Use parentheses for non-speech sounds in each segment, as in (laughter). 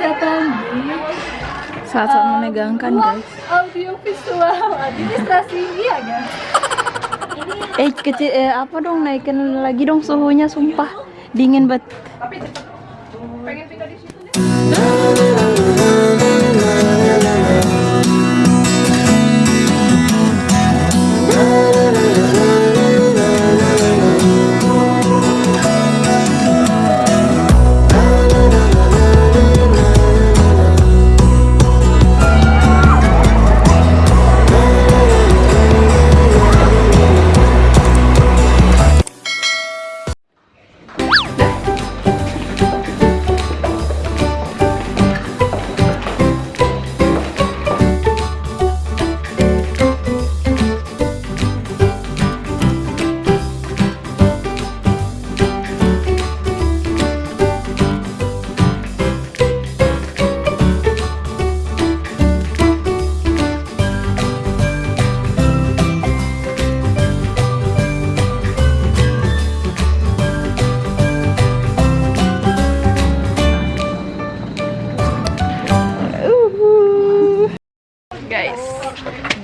datang di Saat-saat menegangkan guys. audio visual (laughs) administrasi iya guys. Eh kecil eh, apa dong naikin lagi dong suhunya sumpah dingin banget. Pengen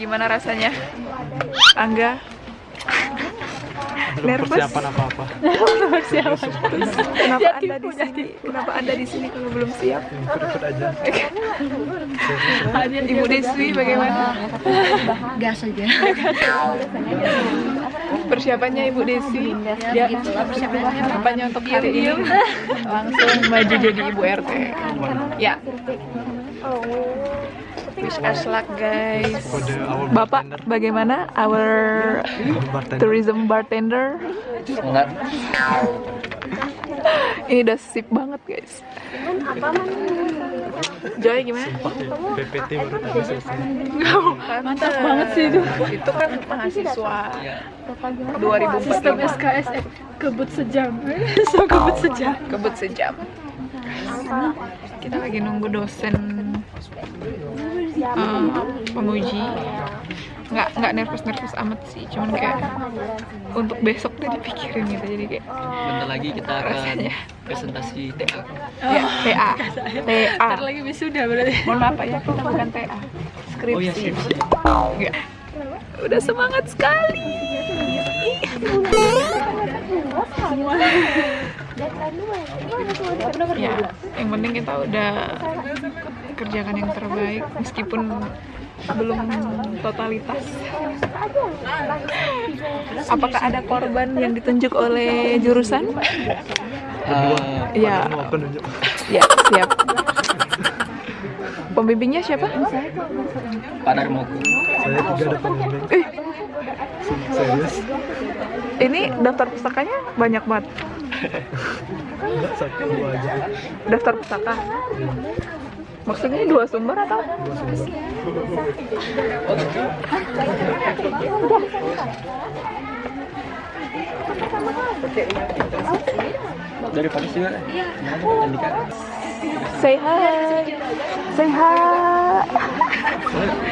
gimana rasanya? Angga nervous. persiapan apa-apa. (laughs) Kenapa anda di sini? Kenapa anda di sini kalau belum siap? Ikut-ikut aja. (laughs) Ibu Deswi bagaimana? Gas aja. Persiapannya Ibu Desi? Ya, persiapannya untuk hari ini langsung maju jadi Ibu RT. Ya. Wish us luck guys. Bapak, bagaimana our bartender. tourism bartender? Ini udah sip banget guys. Joy gimana? PPT baru tadi selesai. Mantap banget sih itu. Itu kan mahasiswa 2014 Sistem SKS eh, kebut sejam. (laughs) so kebut sejam. kebut sejam. Kita lagi nunggu dosen um, penguji. Nggak nggak nervous nervous amat sih, cuman kayak untuk besok tuh dipikirin gitu jadi kayak Bentar lagi kita akan rasanya. presentasi TA. Ya, TA, TA. Ntar lagi wisuda berarti. Mohon maaf ya, kita bukan TA. Skripsi. Oh iya, skripsi. Enggak. Udah semangat sekali. ya, yang penting kita udah kerjakan yang terbaik meskipun belum totalitas. Apakah ada korban yang ditunjuk oleh jurusan? Uh, Ya, ya siap. Pembimbingnya siapa? Pak Darmoku. Saya tidak ada pembimbing. Eh, Serius? ini daftar pustakanya banyak banget. Daftar pustaka. Maksudnya dua sumber atau? Dua sumber. Dari Paris juga. Andika? Say hi. Say hi.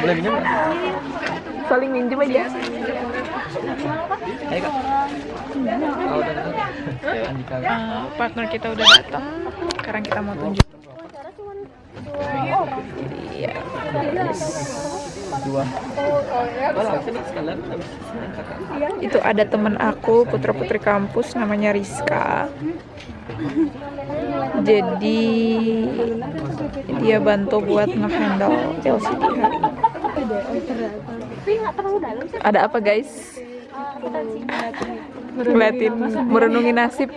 Boleh, minjem? Saling minjem aja. Ayo kak. Udah, udah. Andika. Eh, partner kita udah datang. Sekarang kita mau tunjuk. Itu ada temen aku, putra putri kampus, namanya Rizka. Jadi dia bantu buat ngehandle LCD. Ada apa guys? Ngeliatin, merenungi nasib.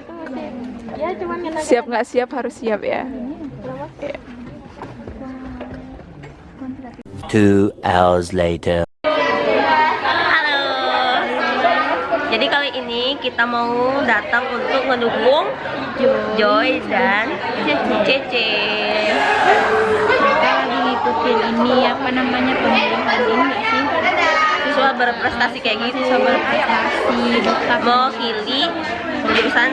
Siap nggak siap harus siap. Ya. Two hours later. Halo. Jadi kali ini kita mau datang untuk mendukung Joy dan Cece. mereka lagi ngikutin ini apa namanya pemilihan ini nggak sih Siswa berprestasi kayak gitu. siswa berprestasi dokter Mewakili jurusan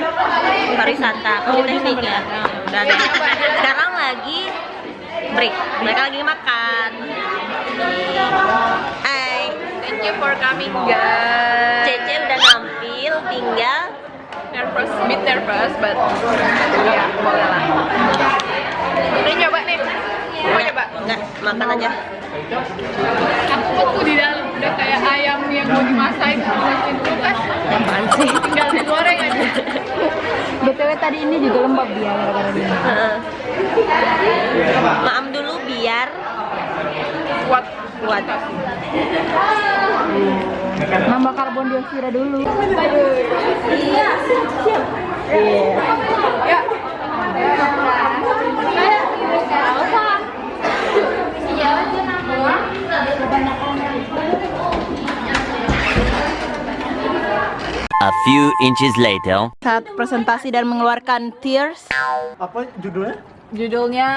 pariwisata, politeknik ya. Dan sekarang lagi break. Mereka lagi makan. Hai. Thank you for coming guys. Cece udah nampil, tinggal nervous, bit nervous, but ya boleh lah. Ini coba nih. Enggak, makan aja. Aku di dalam udah kayak ayam yang mau dimasak masukin kulkas. Apaan sih? Tinggal digoreng aja. BTW tadi ini juga lembab dia gara-gara dia. Heeh. Kuat. Nambah karbon dioksida dulu. Iya, siap. Ya. A few inches later. Saat presentasi dan mengeluarkan tears. Apa judulnya? Judulnya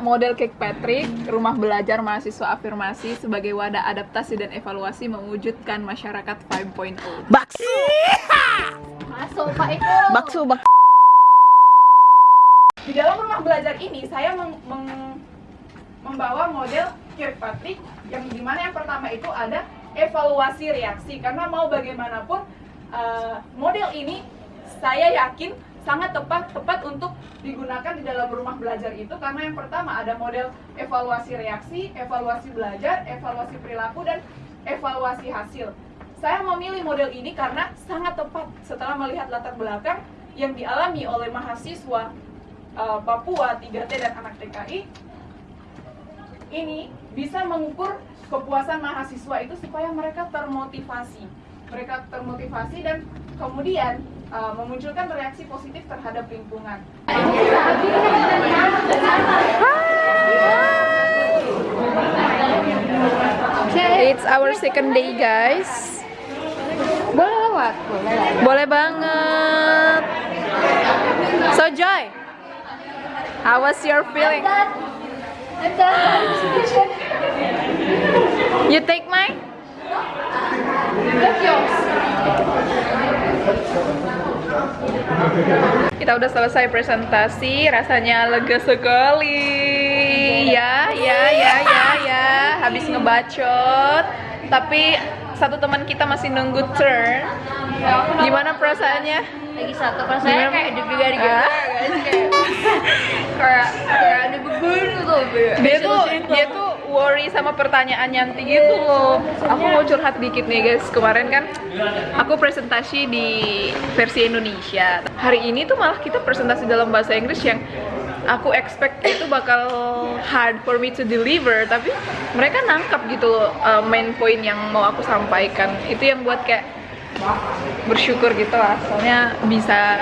Model Cake Patrick, Rumah Belajar Mahasiswa Afirmasi sebagai wadah adaptasi dan evaluasi mewujudkan masyarakat 5.0. Bakso. Masuk Pak Eko. Bakso, bak. Di dalam rumah belajar ini saya meng- meng- membawa model Kirkpatrick yang di mana yang pertama itu ada evaluasi reaksi karena mau bagaimanapun eh, model ini saya yakin sangat tepat tepat untuk digunakan di dalam rumah belajar itu karena yang pertama ada model evaluasi reaksi, evaluasi belajar, evaluasi perilaku dan evaluasi hasil. Saya memilih model ini karena sangat tepat setelah melihat latar belakang yang dialami oleh mahasiswa uh, Papua 3T dan anak TKI ini bisa mengukur kepuasan mahasiswa itu supaya mereka termotivasi mereka termotivasi dan kemudian uh, memunculkan reaksi positif terhadap lingkungan It's our second day guys Boleh lewat, boleh. Boleh banget. So Joy, how was your feeling? You take mine? Kita udah selesai presentasi, rasanya lega sekali. Ya, ya, ya, ya, ya. Habis ngebacot, tapi satu teman kita masih nunggu turn. Gimana perasaannya? Lagi satu saya kayak gitu Ah. guys (laughs) kayak kayak ada beban gitu. dia tuh dia tuh worry sama pertanyaan Yanti gitu loh aku curhat dikit nih guys. Kemarin kan aku presentasi di versi Indonesia. Hari ini tuh malah kita presentasi dalam bahasa Inggris yang aku expect itu bakal hard for me to deliver. Tapi mereka nangkap gitu loh uh, main point yang mau aku sampaikan. Itu yang buat kayak bersyukur gitu lah. Soalnya bisa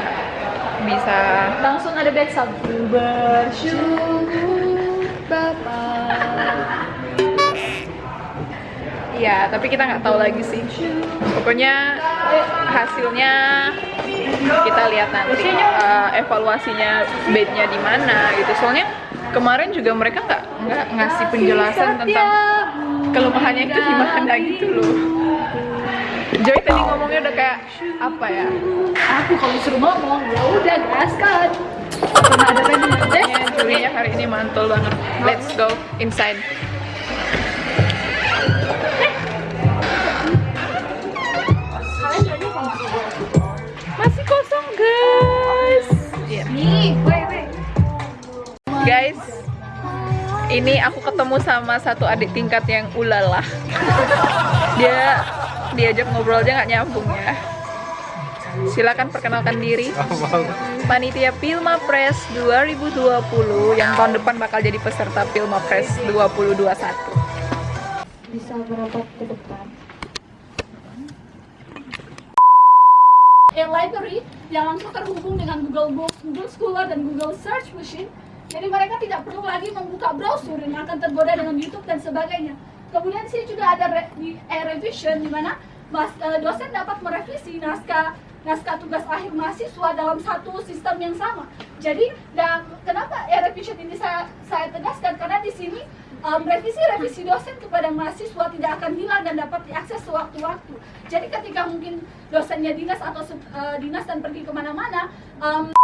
bisa. Langsung ada back sound. Bersyukur Ya, tapi kita nggak tahu lagi sih. Pokoknya hasilnya kita lihat nanti eh, evaluasinya bednya di mana gitu. Soalnya kemarin juga mereka nggak nggak ngasih penjelasan tentang kelemahannya itu di mana gitu loh. Joy tadi ngomongnya udah kayak apa ya? Aku kalau disuruh ngomong, ya udah gaskan. Karena ada pengen Kayaknya Julinya hari ini mantul banget. Let's go inside. Guys, ini aku ketemu sama satu adik tingkat yang ulala. Dia diajak ngobrol aja nggak nyambung ya. Silakan perkenalkan diri. Panitia Pilma Press 2020 yang tahun depan bakal jadi peserta Pilma Press 2021. Bisa berobat ke depan. E-library yang langsung terhubung dengan Google Books, Google Scholar, dan Google Search Machine. Jadi mereka tidak perlu lagi membuka browser yang akan tergoda dengan YouTube dan sebagainya. Kemudian sini juga ada re- di e-revision di mana mas, eh, dosen dapat merevisi naskah naskah tugas akhir mahasiswa dalam satu sistem yang sama. Jadi, dan kenapa e-revision ini saya saya tegaskan karena di sini um, revisi-revisi dosen kepada mahasiswa tidak akan hilang dan dapat diakses sewaktu-waktu. Jadi ketika mungkin dosennya dinas atau eh, dinas dan pergi ke mana-mana, um,